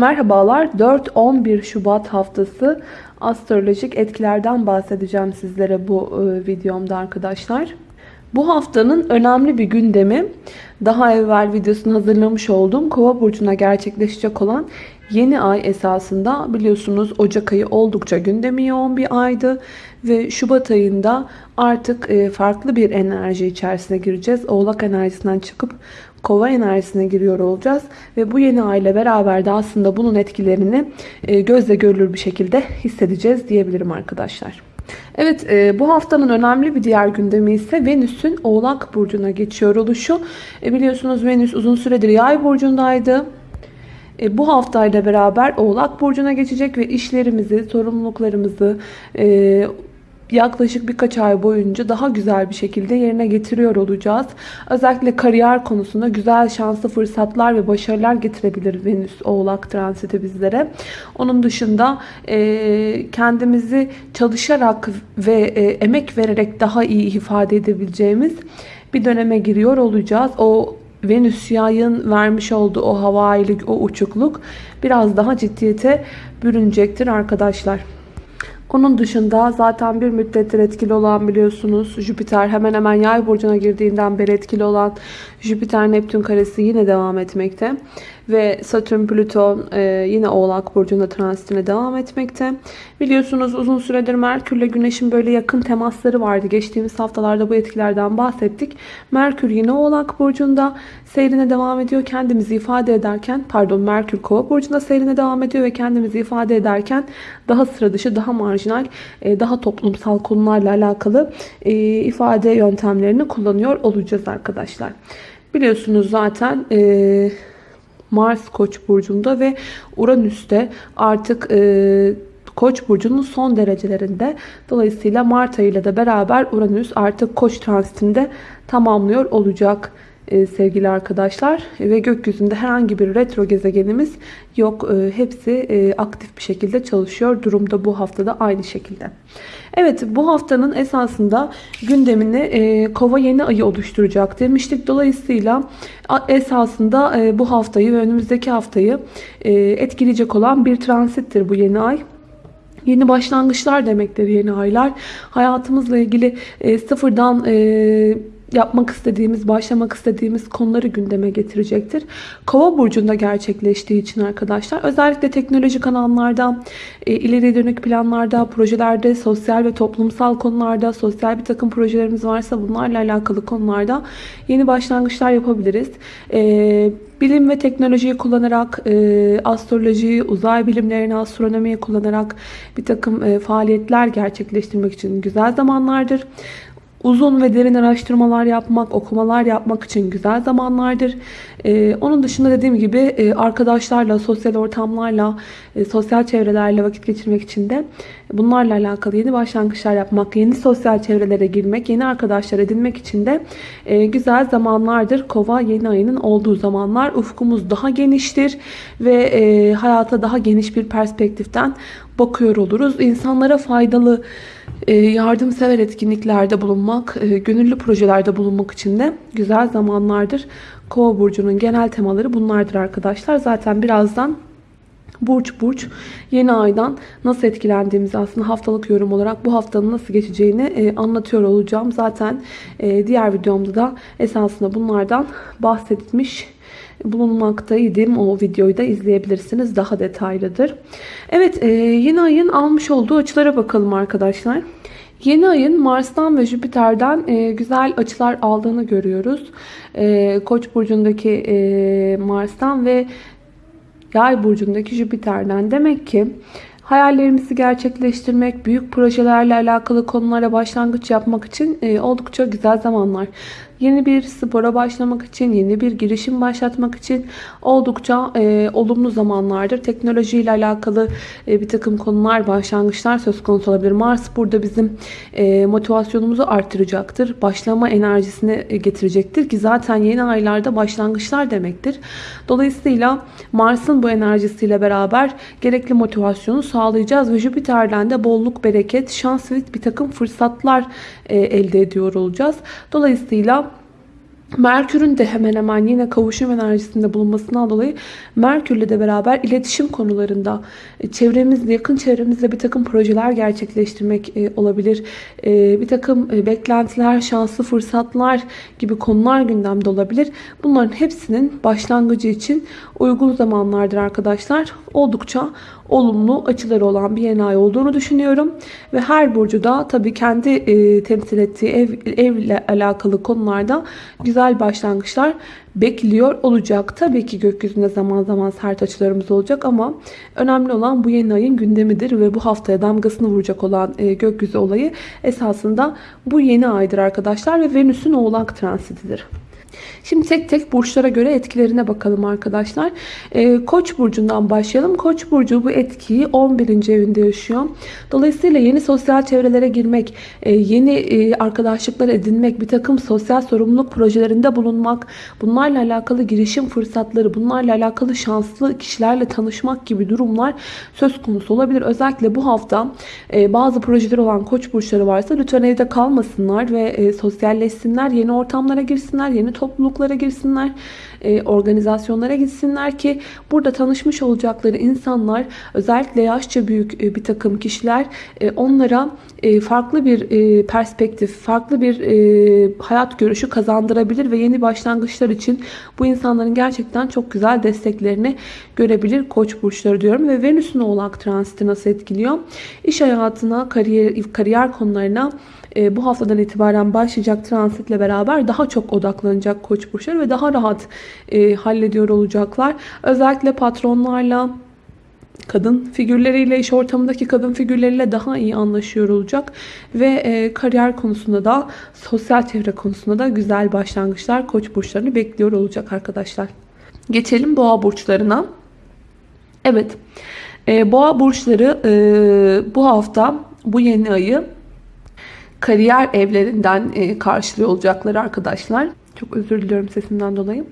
Merhabalar 4-11 Şubat haftası astrolojik etkilerden bahsedeceğim sizlere bu e, videomda arkadaşlar. Bu haftanın önemli bir gündemi daha evvel videosunu hazırlamış olduğum Kova burcuna gerçekleşecek olan yeni ay esasında biliyorsunuz Ocak ayı oldukça gündemi yoğun bir aydı ve Şubat ayında artık e, farklı bir enerji içerisine gireceğiz. Oğlak enerjisinden çıkıp kova enerjisine giriyor olacağız. Ve bu yeni ay ile beraber de aslında bunun etkilerini e, gözle görülür bir şekilde hissedeceğiz diyebilirim arkadaşlar. Evet e, bu haftanın önemli bir diğer gündemi ise Venüs'ün Oğlak Burcu'na geçiyor oluşu. E, biliyorsunuz Venüs uzun süredir Yay Burcu'ndaydı. E, bu haftayla beraber Oğlak Burcu'na geçecek ve işlerimizi, sorumluluklarımızı, e, yaklaşık birkaç ay boyunca daha güzel bir şekilde yerine getiriyor olacağız. Özellikle kariyer konusunda güzel şanslı fırsatlar ve başarılar getirebilir Venüs Oğlak transiti bizlere. Onun dışında e, kendimizi çalışarak ve e, emek vererek daha iyi ifade edebileceğimiz bir döneme giriyor olacağız. O Venüs yayın vermiş olduğu o havailik, o uçukluk biraz daha ciddiyete bürünecektir arkadaşlar. Onun dışında zaten bir müddettir etkili olan biliyorsunuz Jüpiter hemen hemen yay burcuna girdiğinden beri etkili olan Jüpiter-Neptün karesi yine devam etmekte. Ve Satürn-Plüton e, yine Oğlak Burcu'nda transitine devam etmekte. Biliyorsunuz uzun süredir Merkür ile Güneş'in böyle yakın temasları vardı. Geçtiğimiz haftalarda bu etkilerden bahsettik. Merkür yine Oğlak Burcu'nda seyrine devam ediyor. Kendimizi ifade ederken, pardon Merkür Kova Burcu'nda seyrine devam ediyor ve kendimizi ifade ederken daha sıra dışı, daha marjinal, e, daha toplumsal konularla alakalı e, ifade yöntemlerini kullanıyor olacağız arkadaşlar. Biliyorsunuz zaten e, Mars Koç burcunda ve Uranüs'te artık e, Koç burcunun son derecelerinde. Dolayısıyla Mart ayıyla da beraber Uranüs artık Koç transitinde tamamlıyor olacak sevgili arkadaşlar. Ve gökyüzünde herhangi bir retro gezegenimiz yok. E, hepsi e, aktif bir şekilde çalışıyor. Durumda bu haftada aynı şekilde. Evet bu haftanın esasında gündemini e, kova yeni ayı oluşturacak demiştik. Dolayısıyla esasında e, bu haftayı ve önümüzdeki haftayı e, etkileyecek olan bir transittir bu yeni ay. Yeni başlangıçlar demektir yeni aylar. Hayatımızla ilgili e, sıfırdan e, yapmak istediğimiz, başlamak istediğimiz konuları gündeme getirecektir. Kova burcunda gerçekleştiği için arkadaşlar özellikle teknolojik alanlarda, e, ileri dönük planlarda, projelerde, sosyal ve toplumsal konularda, sosyal bir takım projelerimiz varsa bunlarla alakalı konularda yeni başlangıçlar yapabiliriz. E, bilim ve teknolojiyi kullanarak, e, astrolojiyi, uzay bilimlerini, astronomiyi kullanarak bir takım e, faaliyetler gerçekleştirmek için güzel zamanlardır. Uzun ve derin araştırmalar yapmak, okumalar yapmak için güzel zamanlardır. Ee, onun dışında dediğim gibi e, arkadaşlarla, sosyal ortamlarla, e, sosyal çevrelerle vakit geçirmek için de bunlarla alakalı yeni başlangıçlar yapmak, yeni sosyal çevrelere girmek, yeni arkadaşlar edinmek için de e, güzel zamanlardır. Kova yeni ayının olduğu zamanlar ufkumuz daha geniştir ve e, hayata daha geniş bir perspektiften bakıyor oluruz. İnsanlara faydalı e, yardımsever etkinliklerde bulunmak, gönüllü projelerde bulunmak için de güzel zamanlardır. Kova burcunun genel temaları bunlardır arkadaşlar. Zaten birazdan burç burç yeni aydan nasıl etkilendiğimizi aslında haftalık yorum olarak bu haftanın nasıl geçeceğini e, anlatıyor olacağım. Zaten diğer videomda da esasında bunlardan bahsetmiş bulunmaktaydım. O videoyu da izleyebilirsiniz. Daha detaylıdır. Evet yeni ayın almış olduğu açılara bakalım arkadaşlar. Yeni ayın Mars'tan ve Jüpiter'den e, güzel açılar aldığını görüyoruz. E, Koç burcundaki e, Mars'tan ve Yay burcundaki Jüpiter'den. Demek ki hayallerimizi gerçekleştirmek, büyük projelerle alakalı konulara başlangıç yapmak için e, oldukça güzel zamanlar. Yeni bir spora başlamak için, yeni bir girişim başlatmak için oldukça e, olumlu zamanlardır. Teknolojiyle alakalı e, bir takım konular, başlangıçlar söz konusu olabilir. Mars burada bizim e, motivasyonumuzu artıracaktır. Başlama enerjisini e, getirecektir ki zaten yeni aylarda başlangıçlar demektir. Dolayısıyla Mars'ın bu enerjisiyle beraber gerekli motivasyonu sağlayacağız ve Jüpiter'den de bolluk, bereket, şans ve bir takım fırsatlar e, elde ediyor olacağız. Dolayısıyla Merkür'ün de hemen hemen yine kavuşum enerjisinde bulunmasından dolayı Merkür'le de beraber iletişim konularında e, çevremizde, yakın çevremizde bir takım projeler gerçekleştirmek e, olabilir. E, bir takım beklentiler, şanslı fırsatlar gibi konular gündemde olabilir. Bunların hepsinin başlangıcı için uygun zamanlardır arkadaşlar. Oldukça olumlu açıları olan bir yeni ay olduğunu düşünüyorum. Ve her burcu da tabii kendi e, temsil ettiği ev, evle alakalı konularda güzel başlangıçlar bekliyor olacak. Tabii ki gökyüzünde zaman zaman sert açılarımız olacak ama önemli olan bu yeni ayın gündemidir ve bu haftaya damgasını vuracak olan e, gökyüzü olayı esasında bu yeni aydır arkadaşlar ve Venüs'ün oğlak transitidir. Şimdi tek tek burçlara göre etkilerine bakalım arkadaşlar. Ee, Koç burcundan başlayalım. Koç burcu bu etkiyi 11. evinde yaşıyor. Dolayısıyla yeni sosyal çevrelere girmek, e, yeni e, arkadaşlıklar edinmek, bir takım sosyal sorumluluk projelerinde bulunmak, bunlarla alakalı girişim fırsatları, bunlarla alakalı şanslı kişilerle tanışmak gibi durumlar söz konusu olabilir. Özellikle bu hafta e, bazı projeler olan koç burçları varsa lütfen evde kalmasınlar ve sosyalleşsinler, yeni ortamlara girsinler, yeni topluluklara girsinler, e, organizasyonlara gitsinler ki burada tanışmış olacakları insanlar özellikle yaşça büyük e, bir takım kişiler e, onlara e, farklı bir e, perspektif, farklı bir e, hayat görüşü kazandırabilir ve yeni başlangıçlar için bu insanların gerçekten çok güzel desteklerini görebilir koç burçları diyorum ve Venüs'ün oğlak transiti nasıl etkiliyor? İş hayatına, kariyer, kariyer konularına e, bu haftadan itibaren başlayacak transitle beraber daha çok odaklanacak koç burçları ve daha rahat e, hallediyor olacaklar. Özellikle patronlarla kadın figürleriyle, iş ortamındaki kadın figürleriyle daha iyi anlaşıyor olacak. Ve e, kariyer konusunda da, sosyal çevre konusunda da güzel başlangıçlar koç burçlarını bekliyor olacak arkadaşlar. Geçelim boğa burçlarına. Evet, e, boğa burçları e, bu hafta, bu yeni ayı kariyer evlerinden e, karşılıyor olacaklar arkadaşlar. Çok özür diliyorum sesimden dolayı.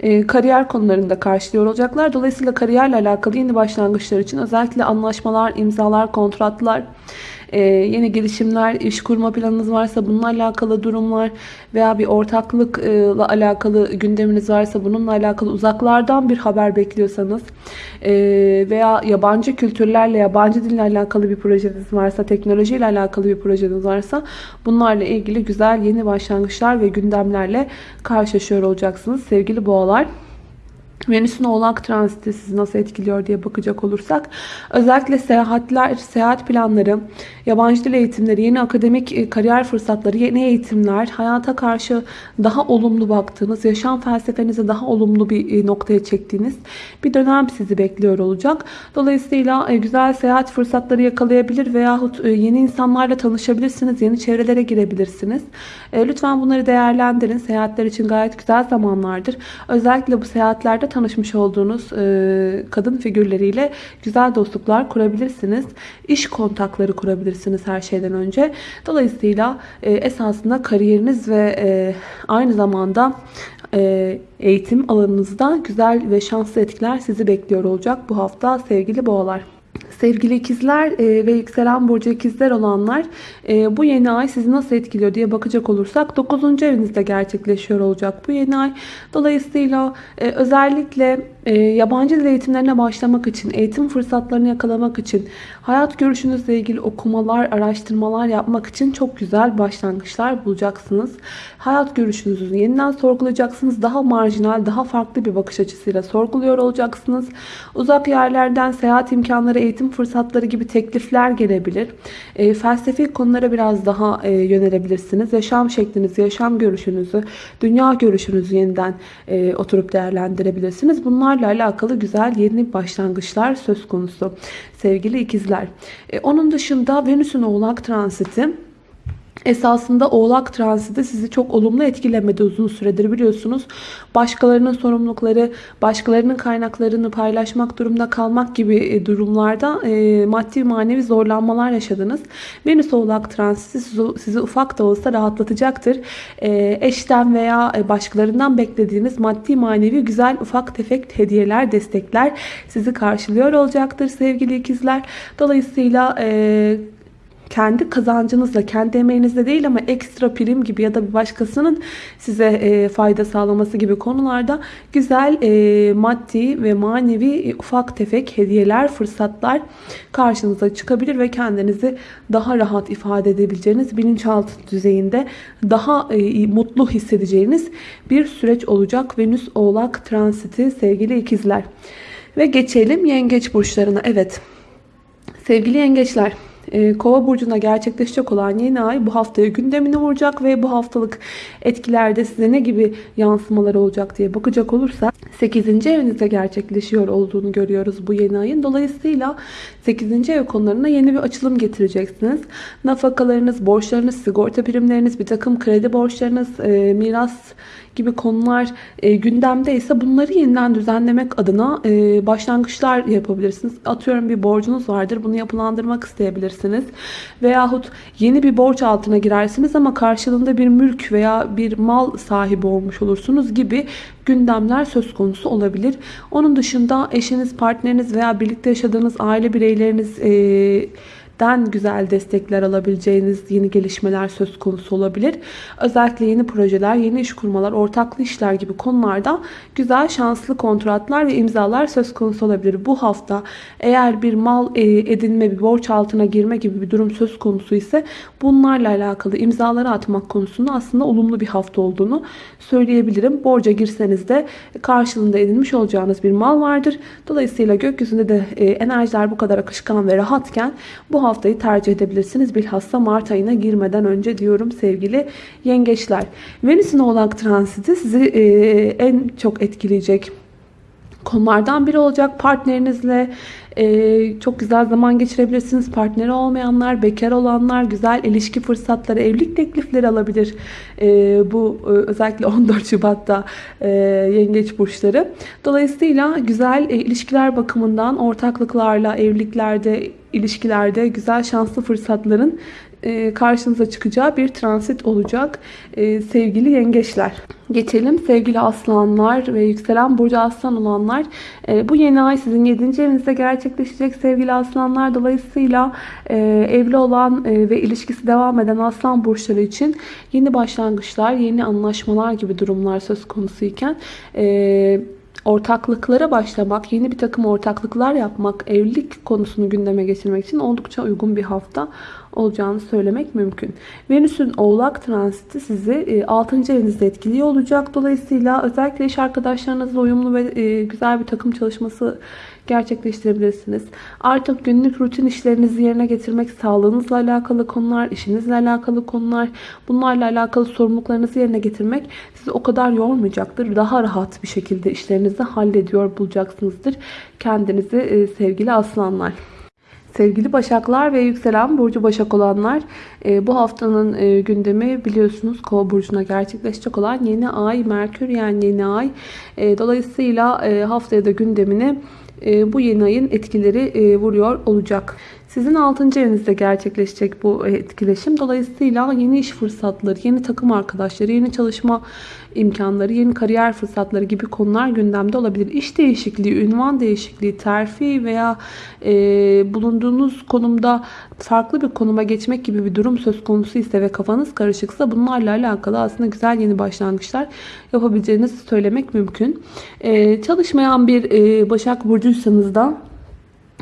E, kariyer konularında karşılıyor olacaklar. Dolayısıyla kariyerle alakalı yeni başlangıçlar için özellikle anlaşmalar, imzalar, kontratlar, e, yeni girişimler, iş kurma planınız varsa bununla alakalı durumlar veya bir ortaklıkla alakalı gündeminiz varsa bununla alakalı uzaklardan bir haber bekliyorsanız e, veya yabancı kültürlerle, yabancı dille alakalı bir projeniz varsa, teknolojiyle alakalı bir projeniz varsa bunlarla ilgili güzel yeni başlangıçlar ve gündemlerle karşılaşıyor olacaksınız sevgili boğalar. Venüs'ün oğlak transiti sizi nasıl etkiliyor diye bakacak olursak özellikle seyahatler, seyahat planları, yabancı dil eğitimleri, yeni akademik e, kariyer fırsatları, yeni eğitimler, hayata karşı daha olumlu baktığınız, yaşam felsefenizi daha olumlu bir e, noktaya çektiğiniz bir dönem sizi bekliyor olacak. Dolayısıyla e, güzel seyahat fırsatları yakalayabilir veyahut yeni insanlarla tanışabilirsiniz, yeni çevrelere girebilirsiniz. Lütfen bunları değerlendirin. Seyahatler için gayet güzel zamanlardır. Özellikle bu seyahatlerde tanışmış olduğunuz kadın figürleriyle güzel dostluklar kurabilirsiniz. İş kontakları kurabilirsiniz her şeyden önce. Dolayısıyla e, esasında kariyeriniz ve e, aynı zamanda e, eğitim alanınızda güzel ve şanslı etkiler sizi bekliyor olacak bu hafta sevgili boğalar. Sevgili ikizler e, ve yükselen burcu ikizler olanlar e, bu yeni ay sizi nasıl etkiliyor diye bakacak olursak 9. evinizde gerçekleşiyor olacak bu yeni ay. Dolayısıyla e, özellikle yabancı dil eğitimlerine başlamak için, eğitim fırsatlarını yakalamak için, hayat görüşünüzle ilgili okumalar, araştırmalar yapmak için çok güzel başlangıçlar bulacaksınız. Hayat görüşünüzü yeniden sorgulayacaksınız. Daha marjinal, daha farklı bir bakış açısıyla sorguluyor olacaksınız. Uzak yerlerden seyahat imkanları, eğitim fırsatları gibi teklifler gelebilir. E, felsefi konulara biraz daha e, yönelebilirsiniz. Yaşam şeklinizi, yaşam görüşünüzü, dünya görüşünüzü yeniden e, oturup değerlendirebilirsiniz. Bunlarla alakalı güzel yeni başlangıçlar söz konusu sevgili ikizler. E, onun dışında Venüs'ün oğlak transiti esasında oğlak transiti sizi çok olumlu etkilemedi uzun süredir biliyorsunuz. Başkalarının sorumlulukları, başkalarının kaynaklarını paylaşmak durumda kalmak gibi e, durumlarda e, maddi manevi zorlanmalar yaşadınız. Venüs oğlak transiti sizi, ufak da olsa rahatlatacaktır. E, eşten veya başkalarından beklediğiniz maddi manevi güzel ufak tefek hediyeler, destekler sizi karşılıyor olacaktır sevgili ikizler. Dolayısıyla e, kendi kazancınızla, kendi emeğinizle değil ama ekstra prim gibi ya da bir başkasının size e, fayda sağlaması gibi konularda güzel e, maddi ve manevi e, ufak tefek hediyeler, fırsatlar karşınıza çıkabilir ve kendinizi daha rahat ifade edebileceğiniz bilinçaltı düzeyinde daha e, mutlu hissedeceğiniz bir süreç olacak. Venüs Oğlak transiti sevgili ikizler. Ve geçelim yengeç burçlarına. Evet sevgili yengeçler Kova burcuna gerçekleşecek olan yeni ay bu haftaya gündemine vuracak ve bu haftalık etkilerde size ne gibi yansımaları olacak diye bakacak olursak 8. evinizde gerçekleşiyor olduğunu görüyoruz bu yeni ayın. Dolayısıyla 8. ev konularına yeni bir açılım getireceksiniz. Nafakalarınız, borçlarınız, sigorta primleriniz, bir takım kredi borçlarınız, e, miras gibi konular e, gündemde ise bunları yeniden düzenlemek adına e, başlangıçlar yapabilirsiniz. Atıyorum bir borcunuz vardır. Bunu yapılandırmak isteyebilirsiniz. Veyahut yeni bir borç altına girersiniz ama karşılığında bir mülk veya bir mal sahibi olmuş olursunuz gibi gündemler söz konusu olabilir. Onun dışında eşiniz, partneriniz veya birlikte yaşadığınız aile bireyleriniz e, den güzel destekler alabileceğiniz yeni gelişmeler söz konusu olabilir. Özellikle yeni projeler, yeni iş kurmalar, ortaklı işler gibi konularda güzel şanslı kontratlar ve imzalar söz konusu olabilir. Bu hafta eğer bir mal e, edinme, bir borç altına girme gibi bir durum söz konusu ise bunlarla alakalı imzaları atmak konusunda aslında olumlu bir hafta olduğunu söyleyebilirim. Borca girseniz de karşılığında edinmiş olacağınız bir mal vardır. Dolayısıyla gökyüzünde de e, enerjiler bu kadar akışkan ve rahatken bu haftayı tercih edebilirsiniz. Bilhassa Mart ayına girmeden önce diyorum sevgili yengeçler. Venüs'ün oğlak transiti sizi en çok etkileyecek konulardan biri olacak. Partnerinizle e, çok güzel zaman geçirebilirsiniz. Partneri olmayanlar, bekar olanlar güzel ilişki fırsatları, evlilik teklifleri alabilir. E, bu e, özellikle 14 Şubat'ta e, yengeç burçları. Dolayısıyla güzel e, ilişkiler bakımından ortaklıklarla, evliliklerde, ilişkilerde güzel şanslı fırsatların karşınıza çıkacağı bir transit olacak e, sevgili yengeçler. Geçelim sevgili aslanlar ve yükselen burcu aslan olanlar. E, bu yeni ay sizin 7. evinizde gerçekleşecek sevgili aslanlar. Dolayısıyla evli olan ve ilişkisi devam eden aslan burçları için yeni başlangıçlar, yeni anlaşmalar gibi durumlar söz konusu iken ortaklıklara başlamak, yeni bir takım ortaklıklar yapmak, evlilik konusunu gündeme getirmek için oldukça uygun bir hafta olacağını söylemek mümkün. Venüs'ün oğlak transiti sizi 6. E, evinizde etkiliyor olacak. Dolayısıyla özellikle iş arkadaşlarınızla uyumlu ve e, güzel bir takım çalışması gerçekleştirebilirsiniz. Artık günlük rutin işlerinizi yerine getirmek, sağlığınızla alakalı konular, işinizle alakalı konular, bunlarla alakalı sorumluluklarınızı yerine getirmek sizi o kadar yormayacaktır. Daha rahat bir şekilde işlerinizi hallediyor bulacaksınızdır kendinizi e, sevgili aslanlar. Sevgili Başaklar ve yükselen Burcu Başak olanlar e, bu haftanın e, gündemi biliyorsunuz Kova Burcu'na gerçekleşecek olan yeni ay Merkür yani yeni ay. E, dolayısıyla haftaya da gündemini bu yeni ayın etkileri vuruyor olacak. Sizin 6. evinizde gerçekleşecek bu etkileşim. Dolayısıyla yeni iş fırsatları, yeni takım arkadaşları, yeni çalışma imkanları, yeni kariyer fırsatları gibi konular gündemde olabilir. İş değişikliği, ünvan değişikliği, terfi veya e, bulunduğunuz konumda farklı bir konuma geçmek gibi bir durum söz konusu ise ve kafanız karışıksa bunlarla alakalı aslında güzel yeni başlangıçlar yapabileceğinizi söylemek mümkün. E, çalışmayan bir e, Başak Burcuysanız da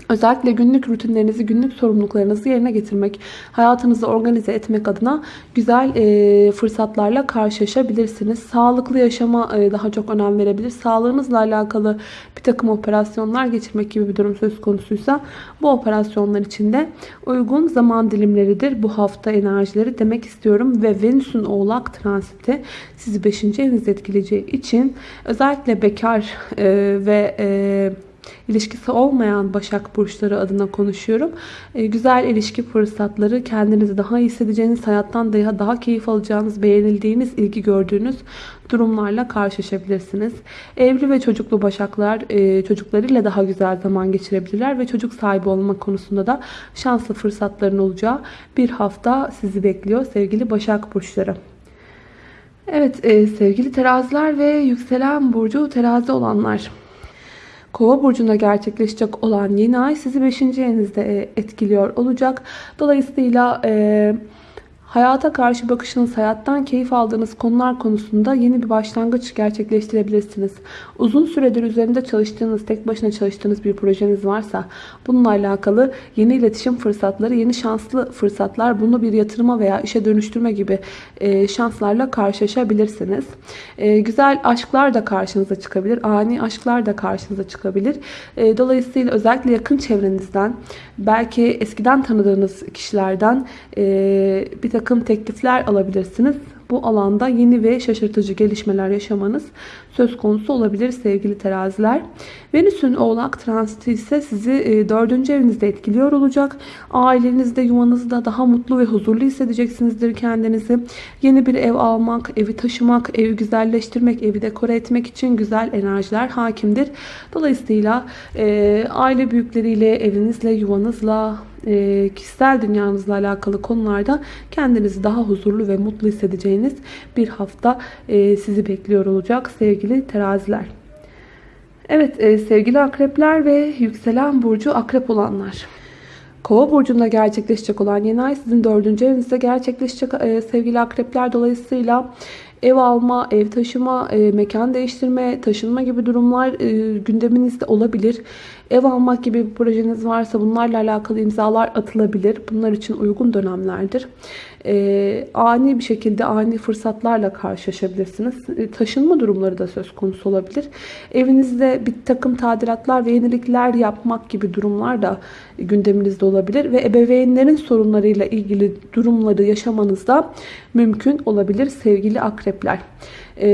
Özellikle günlük rutinlerinizi, günlük sorumluluklarınızı yerine getirmek, hayatınızı organize etmek adına güzel e, fırsatlarla karşılaşabilirsiniz. Sağlıklı yaşama e, daha çok önem verebilir. Sağlığınızla alakalı bir takım operasyonlar geçirmek gibi bir durum söz konusuysa bu operasyonlar için de uygun zaman dilimleridir bu hafta enerjileri demek istiyorum. Ve Venüs'ün oğlak transiti sizi 5. evinizde etkileyeceği için özellikle bekar e, ve... E, ilişkisi olmayan Başak Burçları adına konuşuyorum. E, güzel ilişki fırsatları, kendinizi daha iyi hissedeceğiniz, hayattan daha, daha keyif alacağınız, beğenildiğiniz, ilgi gördüğünüz durumlarla karşılaşabilirsiniz. Evli ve çocuklu Başaklar e, çocuklarıyla daha güzel zaman geçirebilirler ve çocuk sahibi olma konusunda da şanslı fırsatların olacağı bir hafta sizi bekliyor sevgili Başak Burçları. Evet e, sevgili teraziler ve yükselen burcu terazi olanlar. Kova burcunda gerçekleşecek olan yeni ay sizi 5. evinizde e, etkiliyor olacak. Dolayısıyla e, Hayata karşı bakışınız, hayattan keyif aldığınız konular konusunda yeni bir başlangıç gerçekleştirebilirsiniz. Uzun süredir üzerinde çalıştığınız, tek başına çalıştığınız bir projeniz varsa bununla alakalı yeni iletişim fırsatları, yeni şanslı fırsatlar, bunu bir yatırıma veya işe dönüştürme gibi e, şanslarla karşılaşabilirsiniz. E, güzel aşklar da karşınıza çıkabilir, ani aşklar da karşınıza çıkabilir. E, dolayısıyla özellikle yakın çevrenizden, belki eskiden tanıdığınız kişilerden bir takım takım teklifler alabilirsiniz. Bu alanda yeni ve şaşırtıcı gelişmeler yaşamanız söz konusu olabilir sevgili teraziler. Venüs'ün oğlak transiti ise sizi 4. E, evinizde etkiliyor olacak. Ailenizde, yuvanızda daha mutlu ve huzurlu hissedeceksinizdir kendinizi. Yeni bir ev almak, evi taşımak, evi güzelleştirmek, evi dekore etmek için güzel enerjiler hakimdir. Dolayısıyla e, aile büyükleriyle, evinizle, yuvanızla, e, kişisel dünyanızla alakalı konularda kendinizi daha huzurlu ve mutlu hissedeceğiniz bir hafta e, sizi bekliyor olacak sevgili teraziler. Evet e, sevgili akrepler ve yükselen burcu akrep olanlar. Kova burcunda gerçekleşecek olan yeni ay sizin dördüncü evinizde gerçekleşecek e, sevgili akrepler. Dolayısıyla ev alma, ev taşıma, e, mekan değiştirme, taşınma gibi durumlar e, gündeminizde olabilir. Ev almak gibi bir projeniz varsa bunlarla alakalı imzalar atılabilir. Bunlar için uygun dönemlerdir. E, ani bir şekilde ani fırsatlarla karşılaşabilirsiniz. E, taşınma durumları da söz konusu olabilir. Evinizde bir takım tadilatlar ve yenilikler yapmak gibi durumlar da gündeminizde olabilir. Ve ebeveynlerin sorunlarıyla ilgili durumları yaşamanızda mümkün olabilir sevgili akrepler. E,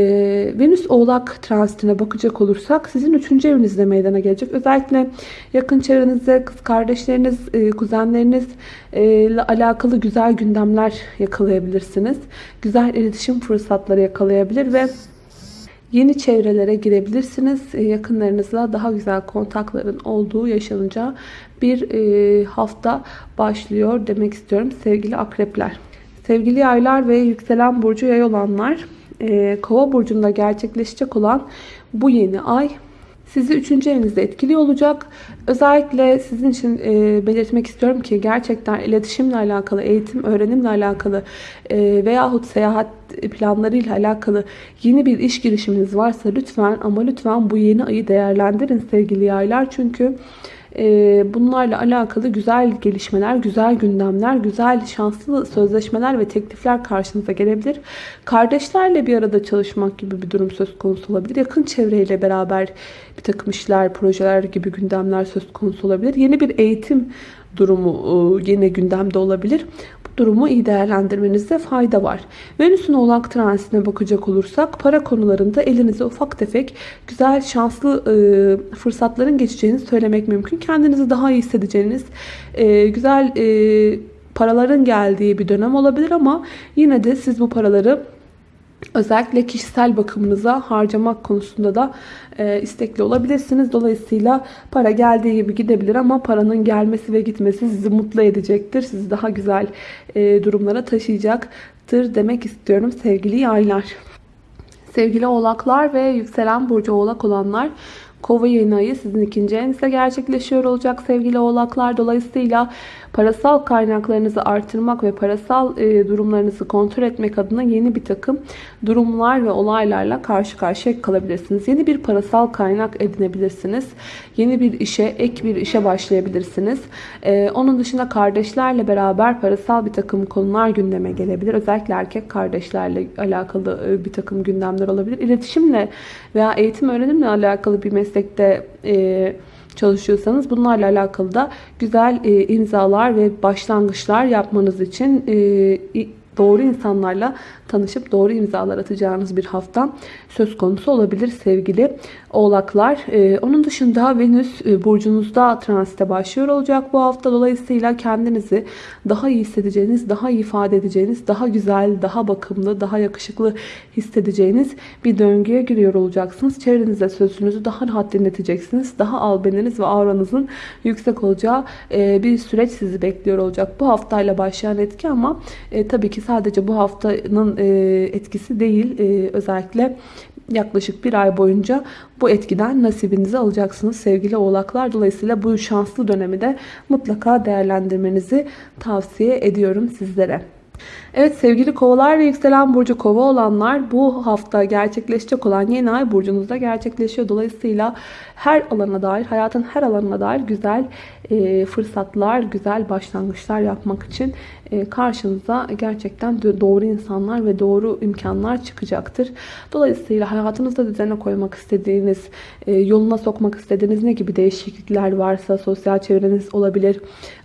Venüs Oğlak transitine bakacak olursak sizin 3. evinizde meydana gelecek. Özellikle yakın çevrenizde kız kardeşleriniz, e, kuzenleriniz e, alakalı güzel gündemler yakalayabilirsiniz. Güzel iletişim fırsatları yakalayabilir ve Yeni çevrelere girebilirsiniz. E, yakınlarınızla daha güzel kontakların olduğu yaşanacağı bir e, hafta başlıyor demek istiyorum sevgili akrepler. Sevgili yaylar ve yükselen burcu yay olanlar e, kova burcunda gerçekleşecek olan bu yeni ay sizi 3. evinizde etkili olacak. Özellikle sizin için e, belirtmek istiyorum ki gerçekten iletişimle alakalı, eğitim, öğrenimle alakalı e, veyahut seyahat planlarıyla alakalı yeni bir iş girişiminiz varsa lütfen ama lütfen bu yeni ayı değerlendirin sevgili yaylar. Çünkü bunlarla alakalı güzel gelişmeler, güzel gündemler, güzel şanslı sözleşmeler ve teklifler karşınıza gelebilir. Kardeşlerle bir arada çalışmak gibi bir durum söz konusu olabilir. Yakın çevreyle beraber bir takım işler, projeler gibi gündemler söz konusu olabilir. Yeni bir eğitim durumu e, yine gündemde olabilir durumu iyi değerlendirmenizde fayda var. Venüs'ün oğlak transitine bakacak olursak para konularında elinize ufak tefek güzel şanslı e, fırsatların geçeceğini söylemek mümkün. Kendinizi daha iyi hissedeceğiniz e, güzel paraların geldiği bir dönem olabilir ama yine de siz bu paraları Özellikle kişisel bakımınıza harcamak konusunda da e, istekli olabilirsiniz. Dolayısıyla para geldiği gibi gidebilir ama paranın gelmesi ve gitmesi sizi mutlu edecektir. Sizi daha güzel e, durumlara taşıyacaktır demek istiyorum sevgili yaylar. Sevgili oğlaklar ve yükselen burcu oğlak olanlar Kova yeni ayı sizin ikinci evinizde gerçekleşiyor olacak sevgili oğlaklar. Dolayısıyla parasal kaynaklarınızı artırmak ve parasal e, durumlarınızı kontrol etmek adına yeni bir takım durumlar ve olaylarla karşı karşıya kalabilirsiniz. Yeni bir parasal kaynak edinebilirsiniz. Yeni bir işe, ek bir işe başlayabilirsiniz. E, onun dışında kardeşlerle beraber parasal bir takım konular gündeme gelebilir. Özellikle erkek kardeşlerle alakalı e, bir takım gündemler olabilir. İletişimle veya eğitim öğrenimle alakalı bir meslekte e, çalışıyorsanız bunlarla alakalı da güzel e, imzalar ve başlangıçlar yapmanız için e, doğru insanlarla tanışıp doğru imzalar atacağınız bir hafta söz konusu olabilir sevgili oğlaklar. Ee, onun dışında Venüs e, burcunuzda transite başlıyor olacak bu hafta. Dolayısıyla kendinizi daha iyi hissedeceğiniz, daha iyi ifade edeceğiniz, daha güzel, daha bakımlı, daha yakışıklı hissedeceğiniz bir döngüye giriyor olacaksınız. Çevrenizde sözünüzü daha rahat dinleteceksiniz. Daha albeniniz ve auranızın yüksek olacağı e, bir süreç sizi bekliyor olacak. Bu haftayla başlayan etki ama e, tabii ki sadece bu haftanın e, etkisi değil. E, özellikle yaklaşık bir ay boyunca bu etkiden nasibinizi alacaksınız sevgili oğlaklar. Dolayısıyla bu şanslı dönemi de mutlaka değerlendirmenizi tavsiye ediyorum sizlere. Evet sevgili kovalar ve yükselen burcu kova olanlar bu hafta gerçekleşecek olan yeni ay burcunuzda gerçekleşiyor. Dolayısıyla her alana dair, hayatın her alanına dair güzel e, fırsatlar, güzel başlangıçlar yapmak için e, karşınıza gerçekten doğru insanlar ve doğru imkanlar çıkacaktır. Dolayısıyla hayatınızda düzene koymak istediğiniz, e, yoluna sokmak istediğiniz ne gibi değişiklikler varsa sosyal çevreniz olabilir,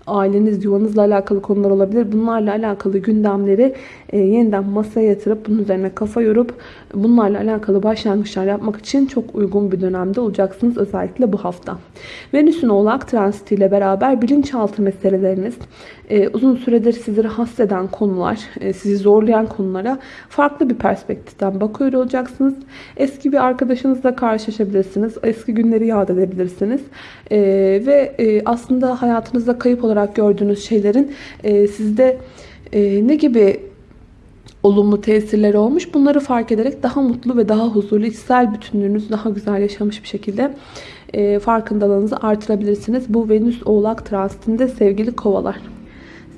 aileniz, yuvanızla alakalı konular olabilir. Bunlarla alakalı gündemleri e, yeniden masaya yatırıp bunun üzerine kafa yorup bunlarla alakalı başlangıçlar yapmak için çok uygun bir dönemde olacaksınız özellikle bu hafta. Venüs'ün oğlak transitiyle beraber bilinçaltı meseleleriniz, e, uzun süredir sizi rahatsız eden konular, e, sizi zorlayan konulara farklı bir perspektiften bakıyor olacaksınız. Eski bir arkadaşınızla karşılaşabilirsiniz. Eski günleri yad edebilirsiniz. E, ve e, aslında hayatınızda kayıp olarak gördüğünüz şeylerin e, sizde e, ne gibi olumlu tesirleri olmuş. Bunları fark ederek daha mutlu ve daha huzurlu, içsel bütünlüğünüzü daha güzel yaşamış bir şekilde e, farkındalığınızı artırabilirsiniz. Bu Venüs Oğlak transitinde sevgili kovalar.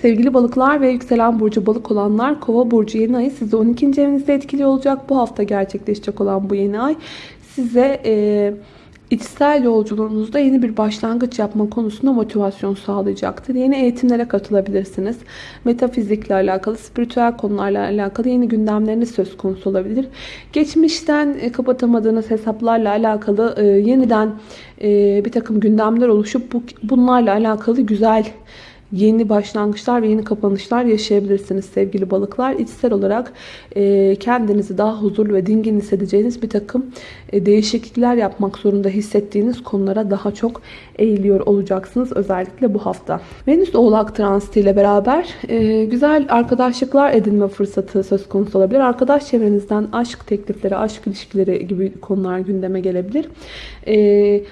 Sevgili balıklar ve yükselen burcu balık olanlar kova burcu yeni ayı sizi 12. evinizde etkili olacak. Bu hafta gerçekleşecek olan bu yeni ay size e, içsel yolculuğunuzda yeni bir başlangıç yapma konusunda motivasyon sağlayacaktır. Yeni eğitimlere katılabilirsiniz. Metafizikle alakalı, spiritüel konularla alakalı yeni gündemleriniz söz konusu olabilir. Geçmişten e, kapatamadığınız hesaplarla alakalı e, yeniden e, bir takım gündemler oluşup bunlarla alakalı güzel yeni başlangıçlar ve yeni kapanışlar yaşayabilirsiniz sevgili balıklar. İçsel olarak e, kendinizi daha huzurlu ve dingin hissedeceğiniz bir takım e, değişiklikler yapmak zorunda hissettiğiniz konulara daha çok eğiliyor olacaksınız özellikle bu hafta. Venüs Oğlak transiti ile beraber e, güzel arkadaşlıklar edinme fırsatı söz konusu olabilir. Arkadaş çevrenizden aşk teklifleri, aşk ilişkileri gibi konular gündeme gelebilir.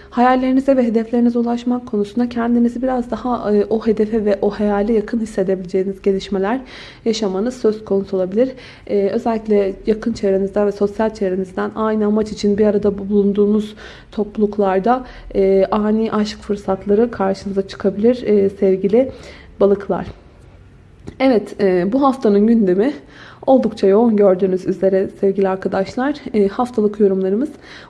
Hayallerinize ve hedeflerinize ulaşmak konusunda kendinizi biraz daha o hedefe ve o hayale yakın hissedebileceğiniz gelişmeler yaşamanız söz konusu olabilir. Ee, özellikle yakın çevrenizden ve sosyal çevrenizden aynı amaç için bir arada bulunduğunuz topluluklarda e, ani aşk fırsatları karşınıza çıkabilir e, sevgili balıklar. Evet e, bu haftanın gündemi oldukça yoğun gördüğünüz üzere sevgili arkadaşlar. E, haftalık yorumlarımız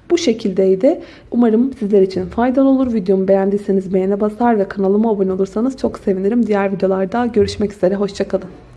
bu şekildeydi. Umarım sizler için faydalı olur. Videomu beğendiyseniz beğene basar ve kanalıma abone olursanız çok sevinirim. Diğer videolarda görüşmek üzere. Hoşçakalın.